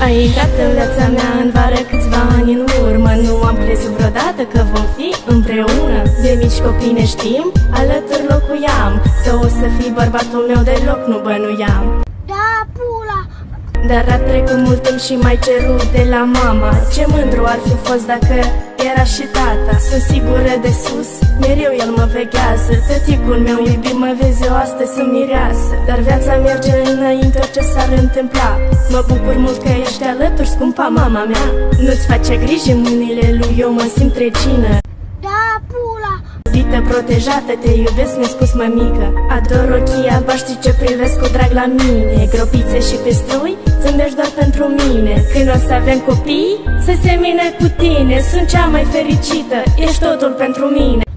Ai intrat în viața mea în vară câțiva ani în urmă Nu am crezut vreodată că vom fi împreună De mici copii ne știm, alături locuiam Că o să fii bărbatul meu deloc nu bănuiam Da, pula! Dar a trecut mult timp și mai cerut de la mama. Ce mândru ar fi fost dacă era și tata? Sunt sigură de sus, mereu el mă veghează. Tăticul meu iubit mă vezi eu astăzi sunt mireasă. Dar viața merge înainte orice s-ar întâmpla. Mă bucur mult că ești alături, scumpa mama mea. Nu-ți face griji în mâinile lui, eu mă simt regină Da, pula! Iubită, protejată, te iubesc, mi-a spus mămică. Ador ochii albaștri ce privesc cu drag la mine. Gropițe și pestrui, zâmbești doar pentru mine. Când o să avem copii, să semine cu tine. Sunt cea mai fericită, ești totul pentru mine